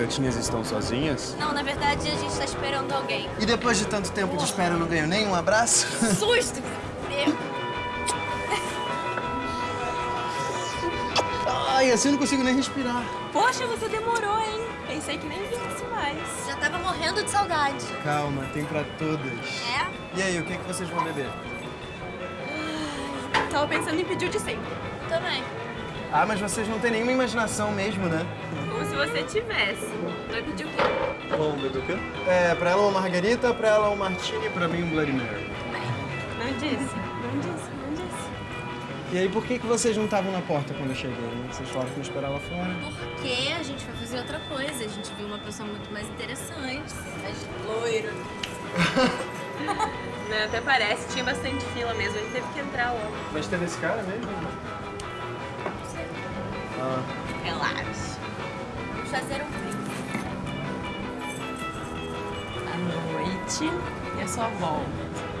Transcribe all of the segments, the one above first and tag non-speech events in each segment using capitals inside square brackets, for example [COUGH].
gatinhas estão sozinhas? Não, na verdade a gente tá esperando alguém. E depois de tanto tempo de espera, eu não ganho nem um abraço? Susto! Ai, assim eu não consigo nem respirar. Poxa, você demorou, hein? Pensei que nem viesse mais. Já tava morrendo de saudade. Calma, tem pra todas. É? E aí, o que, é que vocês vão beber? Tava pensando em pedir o de sempre. Também. Ah, mas vocês não têm nenhuma imaginação mesmo, né? Como se você tivesse. Vai pedir o quê? Bom, beber o quê? É, pra ela uma margarita, pra ela um martini e pra mim um Bloody Mary. Não disse, não disse, não disse. E aí, por que, que vocês não estavam na porta quando eu cheguei? Vocês falaram que me esperar lá fora. Porque a gente foi fazer outra coisa. A gente viu uma pessoa muito mais interessante, mais loiro. [LAUGHS] Não, até parece, tinha bastante fila mesmo, a gente teve que entrar logo. Mas teve esse cara mesmo? Noite e a sua volta.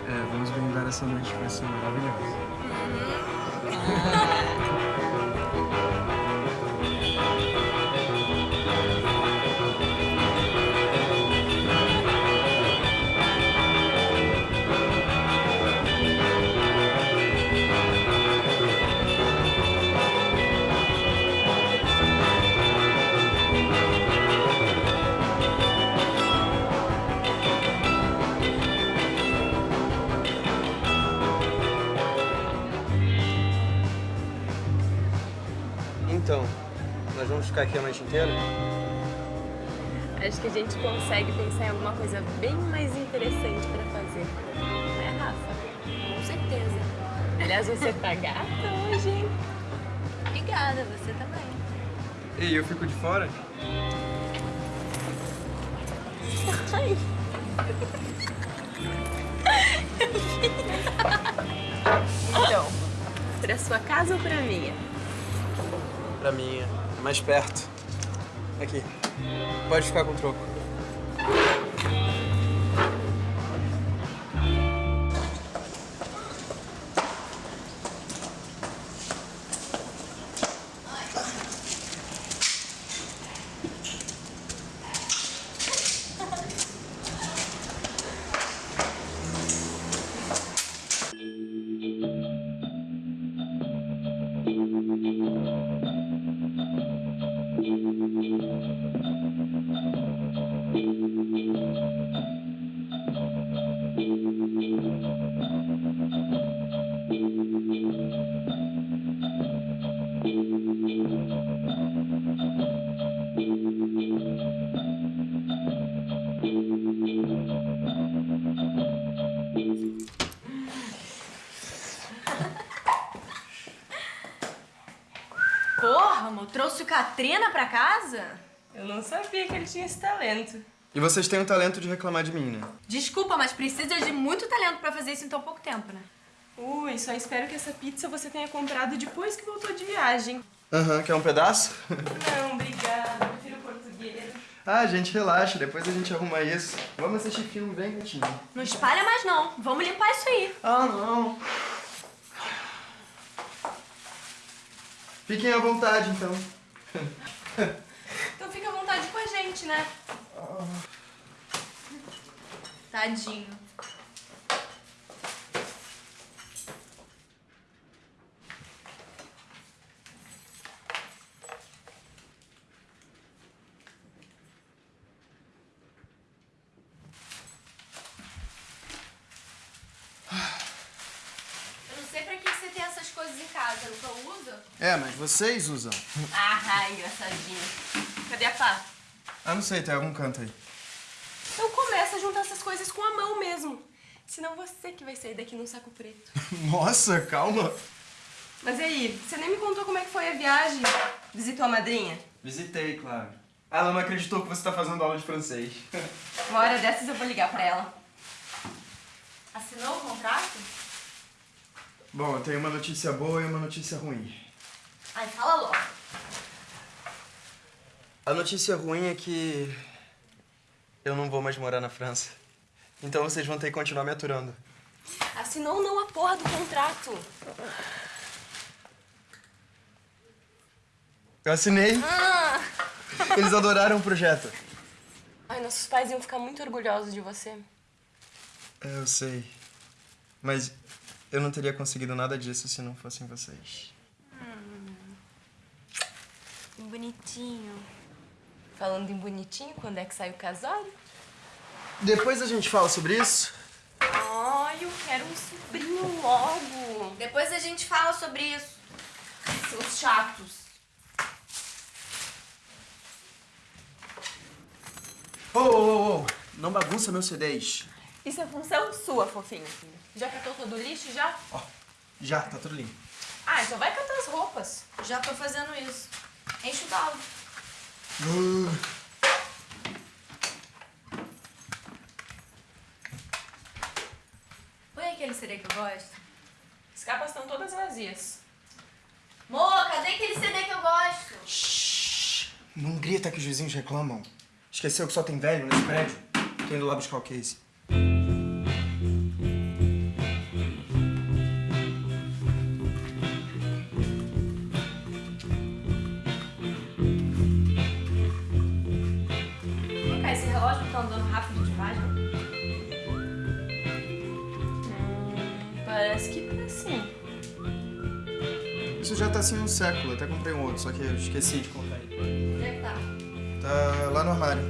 é, vamos brindar essa noite que vai ser maravilhosa. [LAUGHS] Então, nós vamos ficar aqui a noite inteira? Acho que a gente consegue pensar em alguma coisa bem mais interessante pra fazer. Né, Rafa? Com certeza. Aliás, você tá gata hoje, hein? Obrigada, você também. E eu fico de fora? Ai. [LAUGHS] então, pra sua casa ou pra minha? Pra mim, é mais perto. Aqui. Pode ficar com o troco. Porra, trouxe o Katrina pra casa? Eu não sabia que ele tinha esse talento. E vocês têm o talento de reclamar de mim, né? Desculpa, mas precisa de muito talento pra fazer isso em tão pouco tempo, né? Ui, só espero que essa pizza você tenha comprado depois que voltou de viagem. Aham, quer um pedaço? [LAUGHS] Não, obrigada. Prefiro português. ah, gente, relaxa. Depois a gente arruma isso. Vamos assistir filme bem quietinho. Não espalha mais não. Vamos limpar isso aí. Ah, não. Fiquem à vontade, então. Então fica à vontade com a gente, né? Tadinho. Eu não sei pra que você tem essas coisas em casa. Eu nunca uso. É, mas vocês usam. Ah, engraçadinho. Cadê a pá? Ah, não sei, tem algum canto aí. Então começa a juntar essas coisas com a mão mesmo. Senão você que vai sair daqui num saco preto. [LAUGHS] Nossa, calma. Mas e aí, você nem me contou como é que foi a viagem? Visitou a madrinha? Visitei, claro. Ela não acreditou que você tá fazendo aula de francês. [LAUGHS] Uma hora dessas eu vou ligar pra ela. Assinou o contrato? Bom, eu tenho uma notícia boa e uma notícia ruim. Ai, fala logo. A notícia ruim é que eu não vou mais morar na França. Então vocês vão ter que continuar me aturando. Assinou ou não a porra do contrato? Eu assinei. Ah! [LAUGHS] Eles adoraram o projeto. Ai, nossos pais iam ficar muito orgulhosos de você. É, eu sei. Mas eu não teria conseguido nada disso se não fossem vocês. Bonitinho. Falando em bonitinho, quando é que sai o casório? Depois a gente fala sobre isso. Ai, eu quero um sobrinho logo. Depois a gente fala sobre isso. Seus chatos. Ô, ô, ô, não bagunça meus CDs. Isso é função sua, fofinho. Já catou todo o lixo, já? Ó, já, tá tudo limpo. Ah, então vai catar as roupas. Já tô fazendo isso. Enche o balde. Uh, Põe aquele CD que eu gosto. As capas estão todas vazias. Mô, cadê aquele CD que eu gosto? shh, não grita que os vizinhos reclamam. Esqueceu que só tem velho nesse prédio? Tô indo lá buscar o case. Andando rápido demais, né? Parece que tá assim. Isso já tá assim um século, até comprei um outro, só que eu esqueci de ele. Onde é que tá? Tá lá no armário.